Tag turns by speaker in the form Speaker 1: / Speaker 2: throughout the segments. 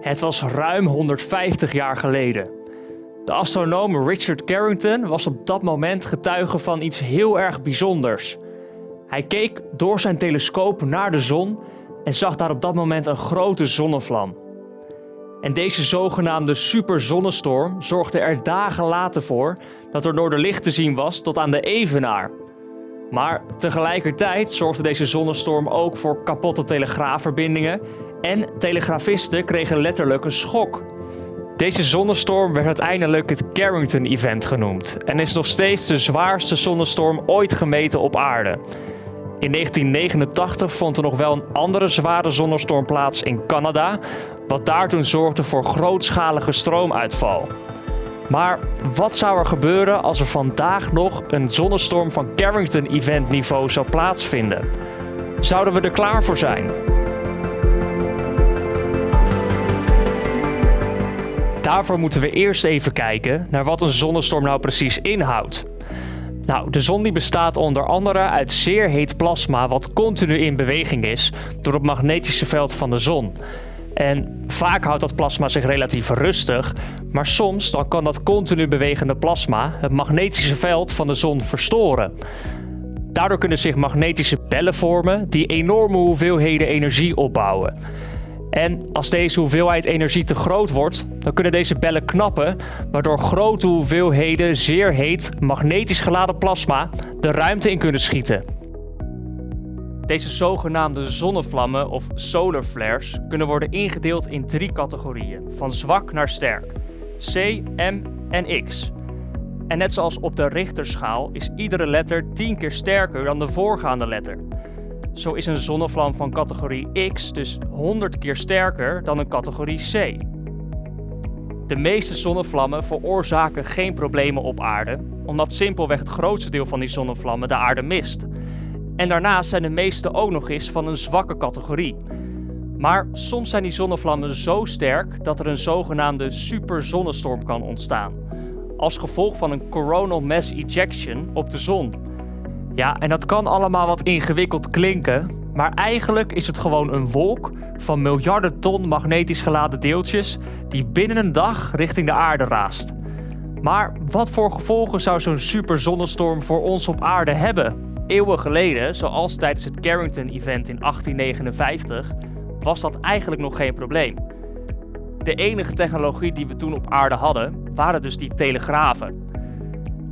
Speaker 1: Het was ruim 150 jaar geleden. De astronoom Richard Carrington was op dat moment getuige van iets heel erg bijzonders. Hij keek door zijn telescoop naar de zon en zag daar op dat moment een grote zonnevlam. En deze zogenaamde superzonnestorm zorgde er dagen later voor dat er noorderlicht te zien was tot aan de evenaar. Maar tegelijkertijd zorgde deze zonnestorm ook voor kapotte telegraafverbindingen en telegrafisten kregen letterlijk een schok. Deze zonnestorm werd uiteindelijk het Carrington-event genoemd en is nog steeds de zwaarste zonnestorm ooit gemeten op aarde. In 1989 vond er nog wel een andere zware zonnestorm plaats in Canada, wat daar toen zorgde voor grootschalige stroomuitval. Maar wat zou er gebeuren als er vandaag nog een zonnestorm van Carrington-event niveau zou plaatsvinden? Zouden we er klaar voor zijn? Daarvoor moeten we eerst even kijken naar wat een zonnestorm nou precies inhoudt. Nou, de zon die bestaat onder andere uit zeer heet plasma wat continu in beweging is door het magnetische veld van de zon. En vaak houdt dat plasma zich relatief rustig, maar soms dan kan dat continu bewegende plasma het magnetische veld van de zon verstoren. Daardoor kunnen zich magnetische bellen vormen die enorme hoeveelheden energie opbouwen. En als deze hoeveelheid energie te groot wordt, dan kunnen deze bellen knappen, waardoor grote hoeveelheden zeer heet magnetisch geladen plasma de ruimte in kunnen schieten. Deze zogenaamde zonnevlammen of solar flares kunnen worden ingedeeld in drie categorieën, van zwak naar sterk: C, M en X. En net zoals op de Richterschaal is iedere letter 10 keer sterker dan de voorgaande letter. Zo is een zonnevlam van categorie X dus 100 keer sterker dan een categorie C. De meeste zonnevlammen veroorzaken geen problemen op aarde, omdat simpelweg het grootste deel van die zonnevlammen de aarde mist. En daarnaast zijn de meeste ook nog eens van een zwakke categorie. Maar soms zijn die zonnevlammen zo sterk dat er een zogenaamde superzonnestorm kan ontstaan. Als gevolg van een coronal mass ejection op de zon. Ja, en dat kan allemaal wat ingewikkeld klinken, maar eigenlijk is het gewoon een wolk van miljarden ton magnetisch geladen deeltjes die binnen een dag richting de aarde raast. Maar wat voor gevolgen zou zo'n superzonnestorm voor ons op aarde hebben? Eeuwen geleden, zoals tijdens het Carrington-event in 1859, was dat eigenlijk nog geen probleem. De enige technologie die we toen op aarde hadden, waren dus die telegrafen.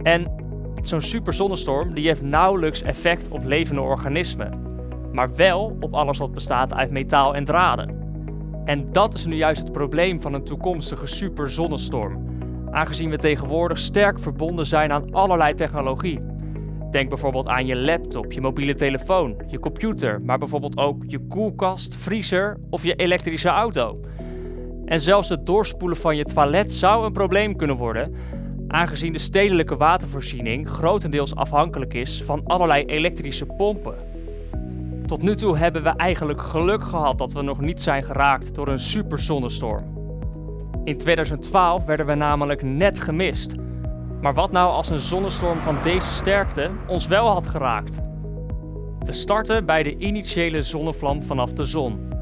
Speaker 1: En zo'n superzonnestorm die heeft nauwelijks effect op levende organismen, maar wel op alles wat bestaat uit metaal en draden. En dat is nu juist het probleem van een toekomstige superzonnestorm, aangezien we tegenwoordig sterk verbonden zijn aan allerlei technologie. Denk bijvoorbeeld aan je laptop, je mobiele telefoon, je computer, maar bijvoorbeeld ook je koelkast, vriezer of je elektrische auto. En zelfs het doorspoelen van je toilet zou een probleem kunnen worden, aangezien de stedelijke watervoorziening grotendeels afhankelijk is van allerlei elektrische pompen. Tot nu toe hebben we eigenlijk geluk gehad dat we nog niet zijn geraakt door een superzonnestorm. In 2012 werden we namelijk net gemist. Maar wat nou als een zonnestorm van deze sterkte ons wel had geraakt? We starten bij de initiële zonnevlam vanaf de zon.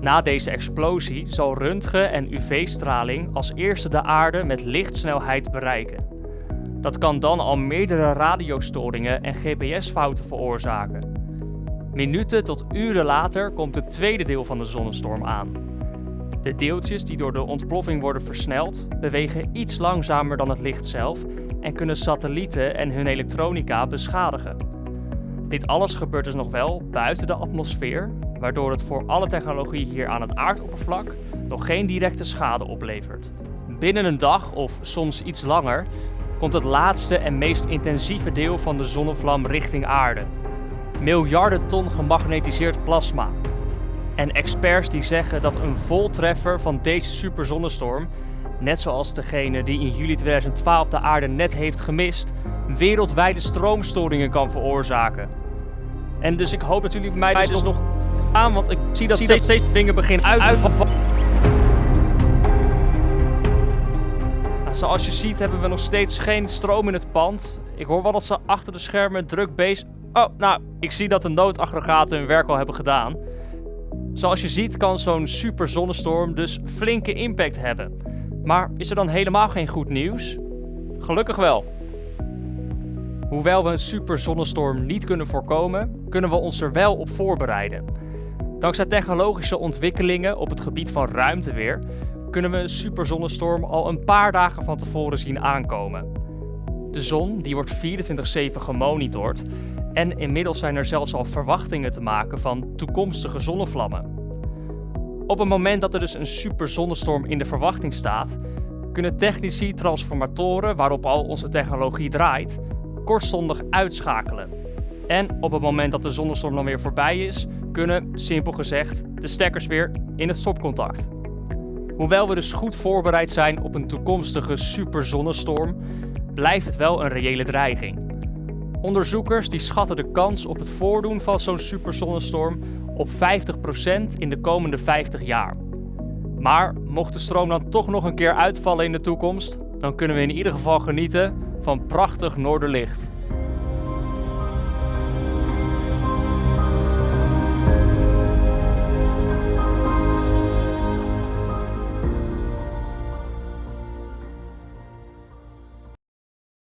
Speaker 1: Na deze explosie zal röntgen en UV-straling als eerste de aarde met lichtsnelheid bereiken. Dat kan dan al meerdere radiostoringen en GPS-fouten veroorzaken. Minuten tot uren later komt het tweede deel van de zonnestorm aan. De deeltjes die door de ontploffing worden versneld, bewegen iets langzamer dan het licht zelf en kunnen satellieten en hun elektronica beschadigen. Dit alles gebeurt dus nog wel buiten de atmosfeer, waardoor het voor alle technologie hier aan het aardoppervlak nog geen directe schade oplevert. Binnen een dag of soms iets langer komt het laatste en meest intensieve deel van de zonnevlam richting aarde. Miljarden ton gemagnetiseerd plasma. En experts die zeggen dat een voltreffer van deze superzonnestorm, net zoals degene die in juli 2012 de aarde net heeft gemist, wereldwijde stroomstoringen kan veroorzaken. En dus ik hoop dat jullie mij dus, dus nog aan, want ik zie dat, zie steeds, dat steeds dingen beginnen uit, uit te vallen. Nou, zoals je ziet hebben we nog steeds geen stroom in het pand. Ik hoor wel dat ze achter de schermen druk bezig... Oh, nou, ik zie dat de noodaggregaten hun werk al hebben gedaan. Zoals je ziet kan zo'n superzonnestorm dus flinke impact hebben. Maar is er dan helemaal geen goed nieuws? Gelukkig wel. Hoewel we een superzonnestorm niet kunnen voorkomen, kunnen we ons er wel op voorbereiden. Dankzij technologische ontwikkelingen op het gebied van ruimteweer kunnen we een superzonnestorm al een paar dagen van tevoren zien aankomen. De zon die wordt 24/7 gemonitord en inmiddels zijn er zelfs al verwachtingen te maken van toekomstige zonnevlammen. Op het moment dat er dus een superzonnestorm in de verwachting staat, kunnen technici transformatoren waarop al onze technologie draait, kortstondig uitschakelen. En op het moment dat de zonnestorm dan weer voorbij is, kunnen, simpel gezegd, de stekkers weer in het stopcontact. Hoewel we dus goed voorbereid zijn op een toekomstige superzonnestorm, blijft het wel een reële dreiging. Onderzoekers die schatten de kans op het voordoen van zo'n superzonnestorm op 50% in de komende 50 jaar. Maar mocht de stroom dan toch nog een keer uitvallen in de toekomst, dan kunnen we in ieder geval genieten van prachtig noorderlicht.